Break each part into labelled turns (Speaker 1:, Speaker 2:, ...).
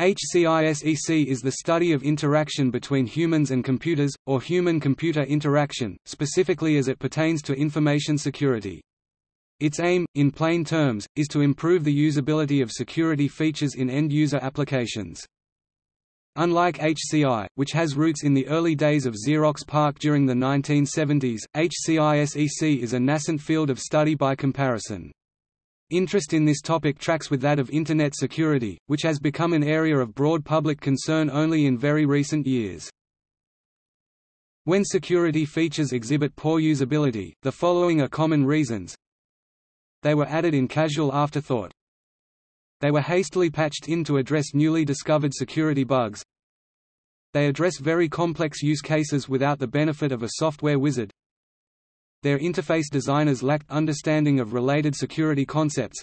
Speaker 1: HCISEC is the study of interaction between humans and computers, or human-computer interaction, specifically as it pertains to information security. Its aim, in plain terms, is to improve the usability of security features in end-user applications. Unlike HCI, which has roots in the early days of Xerox PARC during the 1970s, HCISEC is a nascent field of study by comparison. Interest in this topic tracks with that of Internet security, which has become an area of broad public concern only in very recent years. When security features exhibit poor usability, the following are common reasons. They were added in casual afterthought. They were hastily patched in to address newly discovered security bugs. They address very complex use cases without the benefit of a software wizard. Their interface designers lacked understanding of related security concepts.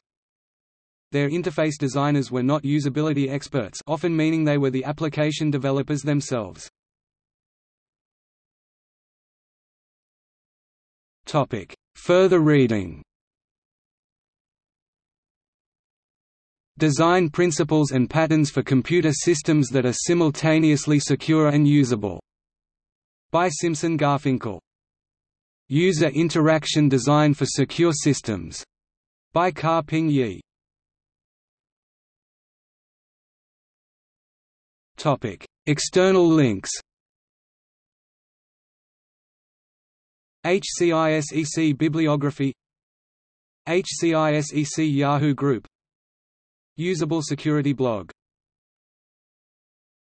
Speaker 1: Their interface designers were not usability experts often meaning they were the application developers themselves. Topic. Further reading Design principles and patterns for computer systems that are simultaneously secure and usable. By Simson Garfinkel User Interaction Design for Secure Systems, by Ka-Ping Yee. Topic: External links. HCISEC Bibliography. HCISEC Yahoo Group. Usable Security Blog